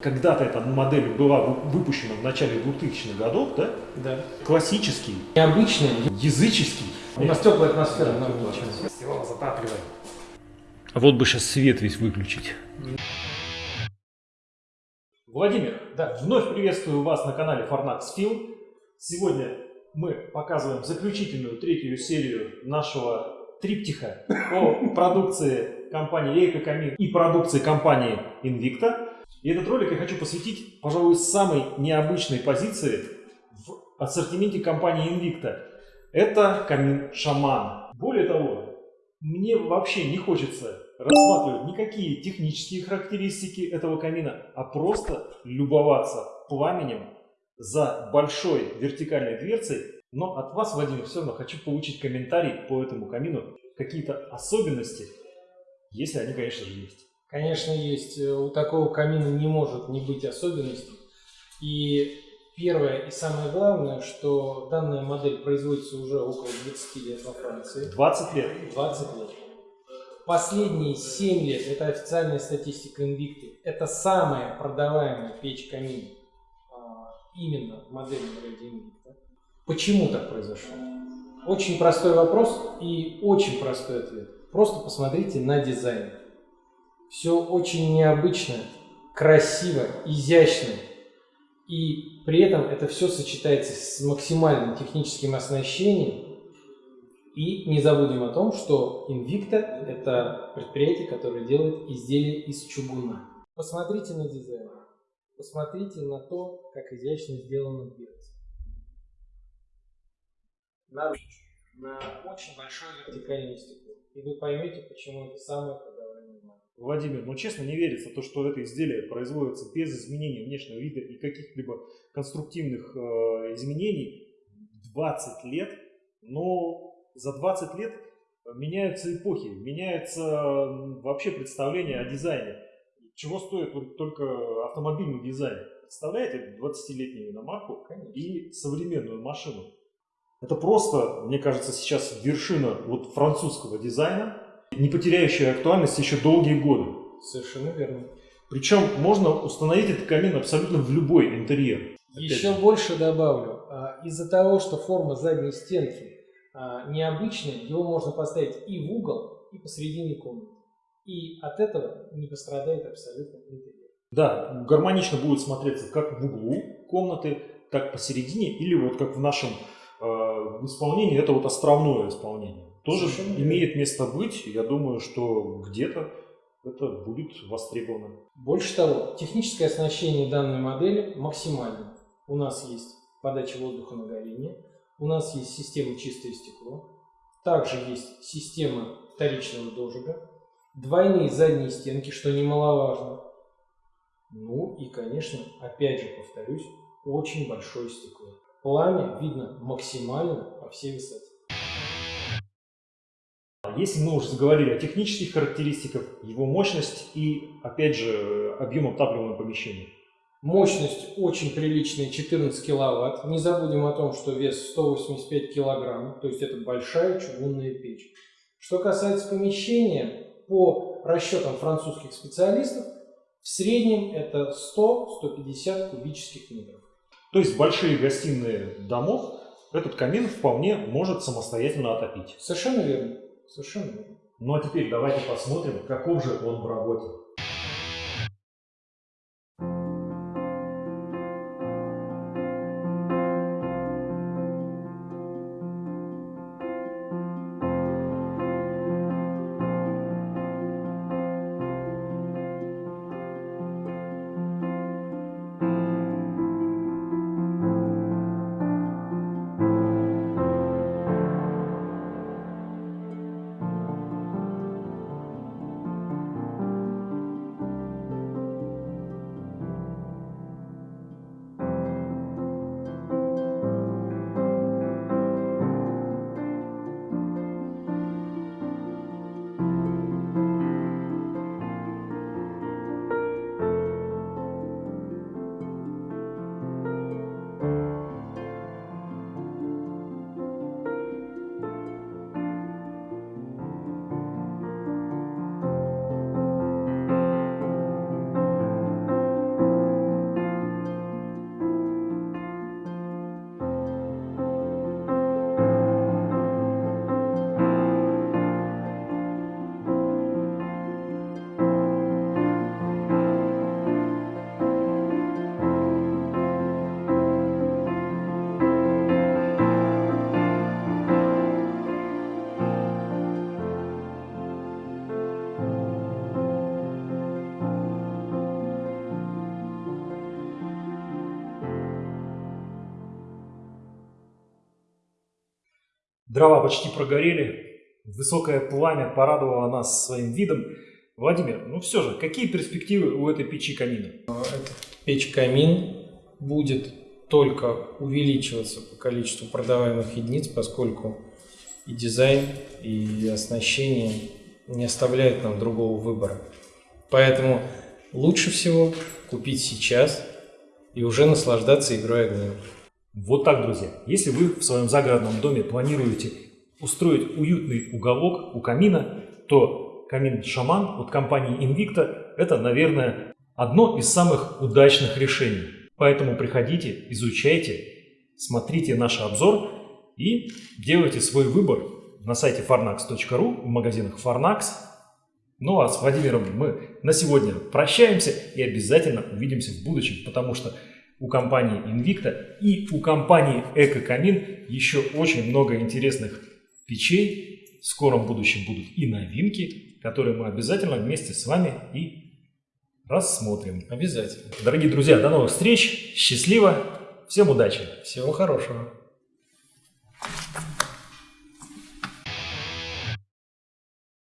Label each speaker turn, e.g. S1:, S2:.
S1: Когда-то эта модель была выпущена в начале 2000-х годов, да?
S2: Да.
S1: Классический,
S2: Необычный.
S1: языческий.
S2: У нас теплая атмосфера.
S1: Да, теплая
S2: ничего.
S1: Его затапливаем. А вот бы сейчас свет весь выключить. Владимир,
S2: Да.
S1: вновь приветствую вас на канале Fornax Film. Сегодня мы показываем заключительную третью серию нашего триптиха о продукции компании Эйко Камин и продукции компании Invicta. И этот ролик я хочу посвятить, пожалуй, самой необычной позиции в ассортименте компании Invicta. Это камин Шаман. Более того, мне вообще не хочется рассматривать никакие технические характеристики этого камина, а просто любоваться пламенем за большой вертикальной дверцей. Но от вас, Владимир, все равно хочу получить комментарий по этому камину, какие-то особенности, если они, конечно же, есть.
S2: Конечно, есть. Э, У такого камина не может не быть особенностей. И первое и самое главное, что данная модель производится уже около 20 лет во Франции.
S1: 20 лет.
S2: 20 лет. Последние 7 лет, это официальная статистика Invicti, это самая продаваемая печь-камин а, именно ряде Invicta. Почему так произошло? Очень простой вопрос и очень простой ответ. Просто посмотрите на дизайн. Все очень необычно, красиво, изящно. И при этом это все сочетается с максимальным техническим оснащением. И не забудем о том, что Invicta – это предприятие, которое делает изделия из чугуна. Посмотрите на дизайн. Посмотрите на то, как изящно сделана дверца. На. На очень большое вертикальное стекло. И вы поймете, почему это самое продаваемое.
S1: Владимир, ну честно не верится то, что это изделие производится без изменения внешнего вида и каких-либо конструктивных э, изменений 20 лет, но за 20 лет меняются эпохи, меняется вообще представление о дизайне. Чего стоит только автомобильный дизайн? Представляете 20-летнюю иномарку
S2: Конечно.
S1: и современную машину? Это просто, мне кажется, сейчас вершина вот французского дизайна, не потеряющая актуальность еще долгие годы.
S2: Совершенно верно.
S1: Причем можно установить этот камин абсолютно в любой интерьер. Опять
S2: Еще больше добавлю. А, Из-за того, что форма задней стенки а, необычная, его можно поставить и в угол, и посередине комнаты. И от этого не пострадает абсолютно интерьер.
S1: Да, гармонично будет смотреться как в углу комнаты, так посередине, или вот как в нашем э, исполнении, это вот островное исполнение. Тоже
S2: Совершенно
S1: имеет место быть. Я думаю, что где-то это будет востребовано.
S2: Больше того, техническое оснащение данной модели максимально. У нас есть подача воздуха на горение, у нас есть система чистое стекло, также есть система вторичного дожига, двойные задние стенки, что немаловажно. Ну и, конечно, опять же повторюсь, очень большое стекло. Пламя видно максимально по всей высоте.
S1: Если мы уже заговорили о технических характеристиках, его мощность и, опять же, объем отапливаемого помещения.
S2: Мощность очень приличная, 14 киловатт. Не забудем о том, что вес 185 килограмм, то есть это большая чугунная печь. Что касается помещения, по расчетам французских специалистов, в среднем это 100-150 кубических метров.
S1: То есть большие гостиные домов этот камин вполне может самостоятельно отопить.
S2: Совершенно верно. Совершенно верно.
S1: Ну а теперь давайте посмотрим, каков же он в работе. Дрова почти прогорели, высокое пламя порадовало нас своим видом. Владимир, ну все же, какие перспективы у этой печи камина?
S2: Печь-камин будет только увеличиваться по количеству продаваемых единиц, поскольку и дизайн, и оснащение не оставляют нам другого выбора. Поэтому лучше всего купить сейчас и уже наслаждаться игрой огнем.
S1: Вот так, друзья. Если вы в своем загородном доме планируете устроить уютный уголок у камина, то камин «Шаман» от компании Invicta – это, наверное, одно из самых удачных решений. Поэтому приходите, изучайте, смотрите наш обзор и делайте свой выбор на сайте farnax.ru, в магазинах Farnax. Ну а с Владимиром мы на сегодня прощаемся и обязательно увидимся в будущем, потому что у компании Invicta и у компании Экокамин еще очень много интересных печей. В скором будущем будут и новинки, которые мы обязательно вместе с вами и рассмотрим.
S2: Обязательно.
S1: Дорогие друзья, до новых встреч, счастливо, всем удачи!
S2: Всего хорошего.